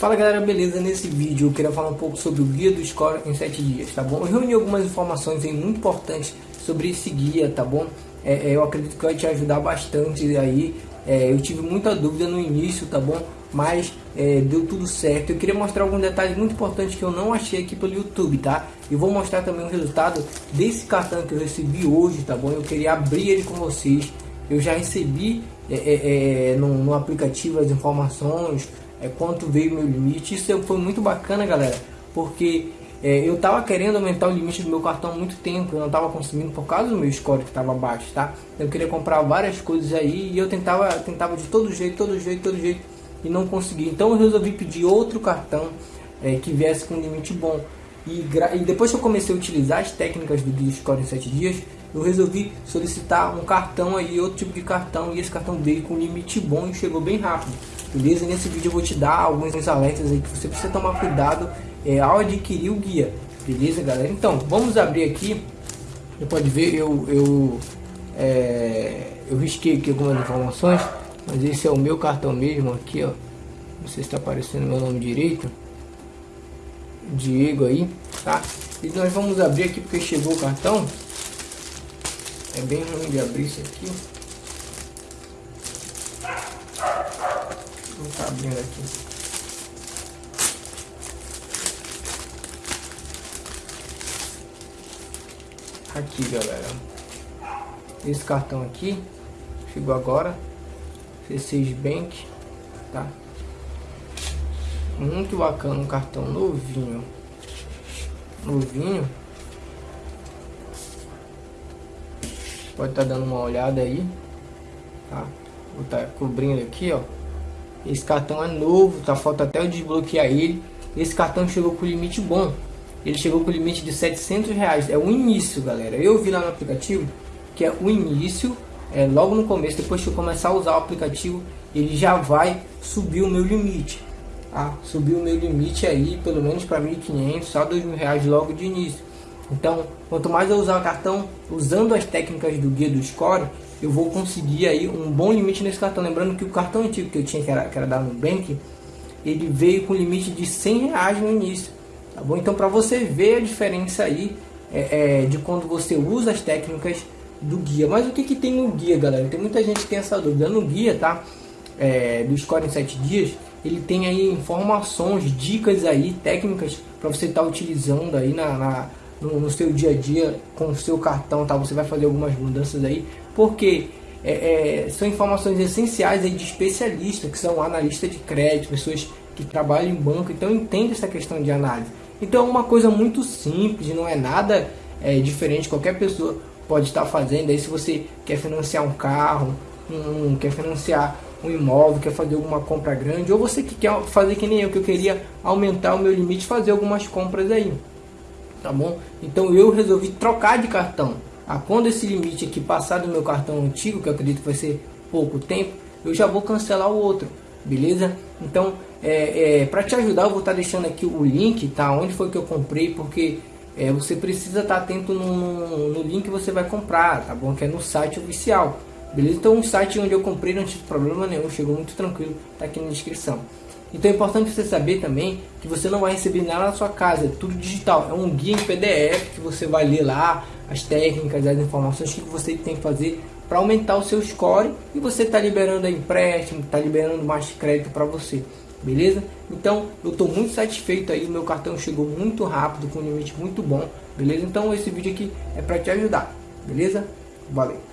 Fala galera, beleza? Nesse vídeo eu queria falar um pouco sobre o guia do Score em 7 dias, tá bom? Eu reuni algumas informações aí muito importantes sobre esse guia, tá bom? É, é, eu acredito que vai te ajudar bastante aí. É, eu tive muita dúvida no início, tá bom? Mas é, deu tudo certo. Eu queria mostrar alguns detalhes muito importantes que eu não achei aqui pelo YouTube, tá? E vou mostrar também o resultado desse cartão que eu recebi hoje, tá bom? Eu queria abrir ele com vocês. Eu já recebi é, é, no, no aplicativo as informações, é, quanto veio meu limite. Isso foi muito bacana, galera, porque é, eu tava querendo aumentar o limite do meu cartão há muito tempo, eu não tava conseguindo por causa do meu score que estava baixo, tá? Eu queria comprar várias coisas aí e eu tentava, tentava de todo jeito, todo jeito, todo jeito e não consegui. Então eu resolvi pedir outro cartão é, que viesse com um limite bom. E, e, depois que eu comecei a utilizar as técnicas do Guia Score em 7 dias, eu resolvi solicitar um cartão aí, outro tipo de cartão, e esse cartão veio com limite bom e chegou bem rápido beleza? Nesse vídeo eu vou te dar alguns alertas aí que você precisa tomar cuidado é, ao adquirir o guia, beleza, galera? Então, vamos abrir aqui. Você pode ver, eu, eu, é, eu risquei aqui algumas informações, mas esse é o meu cartão mesmo aqui, ó. Não sei se está aparecendo meu nome direito. Diego aí, tá? E nós vamos abrir aqui porque chegou o cartão. É bem ruim de abrir isso aqui. Não tá abrindo aqui. Aqui, galera. Esse cartão aqui chegou agora. C6 Bank, tá? Muito bacana, um cartão novinho. Novinho. Pode estar tá dando uma olhada aí, tá? Vou estar tá cobrindo aqui, ó. Esse cartão é novo, tá falta até eu desbloquear ele. Esse cartão chegou com limite bom. Ele chegou com limite de 700 reais. É o início, galera. Eu vi lá no aplicativo que é o início, é logo no começo. Depois que eu começar a usar o aplicativo, ele já vai subir o meu limite. Tá? Subir o meu limite aí, pelo menos para 1.500, só 2.000 reais logo de início. Então, quanto mais eu usar o cartão usando as técnicas do guia do Score, eu vou conseguir aí um bom limite nesse cartão. Lembrando que o cartão antigo que eu tinha, que era, que era da Nubank, ele veio com limite de 100 reais no início. Tá bom? Então, para você ver a diferença aí é, é, de quando você usa as técnicas do guia. Mas o que, que tem no guia, galera? Tem muita gente que tem essa dúvida. No guia, tá? É, do Score em 7 dias, ele tem aí informações, dicas aí, técnicas para você estar tá utilizando aí na, na no, no, seu dia a dia com o seu cartão, tá? Você vai fazer algumas mudanças aí, porque é, é, são informações essenciais aí de especialistas, que são analistas de crédito, pessoas que trabalham em banco, então entende essa questão de análise. Então é uma coisa muito simples, não é nada é, diferente, qualquer pessoa pode estar fazendo aí. Se você quer financiar um carro, um, quer financiar um imóvel, quer fazer alguma compra grande, ou você que quer fazer que nem eu, que eu queria aumentar o meu limite, fazer algumas compras aí tá bom? Então eu resolvi trocar de cartão. Ah, quando esse limite aqui passar do meu cartão antigo, que eu acredito que vai ser pouco tempo, eu já vou cancelar o outro, beleza? Então, é, é para te ajudar, eu vou estar tá deixando aqui o link, tá? Onde foi que eu comprei, porque é, você precisa estar tá atento no, no link que você vai comprar, tá bom? Que é no site oficial, beleza? Então, um site onde eu comprei não tive problema nenhum, chegou muito tranquilo, tá aqui na descrição. Então é importante você saber também que você não vai receber nada na sua casa, é tudo digital. É um guia em PDF que você vai ler lá as técnicas, as informações que você tem que fazer para aumentar o seu score e você está liberando empréstimo, está liberando mais crédito para você, beleza? Então eu estou muito satisfeito aí, o meu cartão chegou muito rápido, com um limite muito bom, beleza? Então esse vídeo aqui é para te ajudar, beleza? Valeu!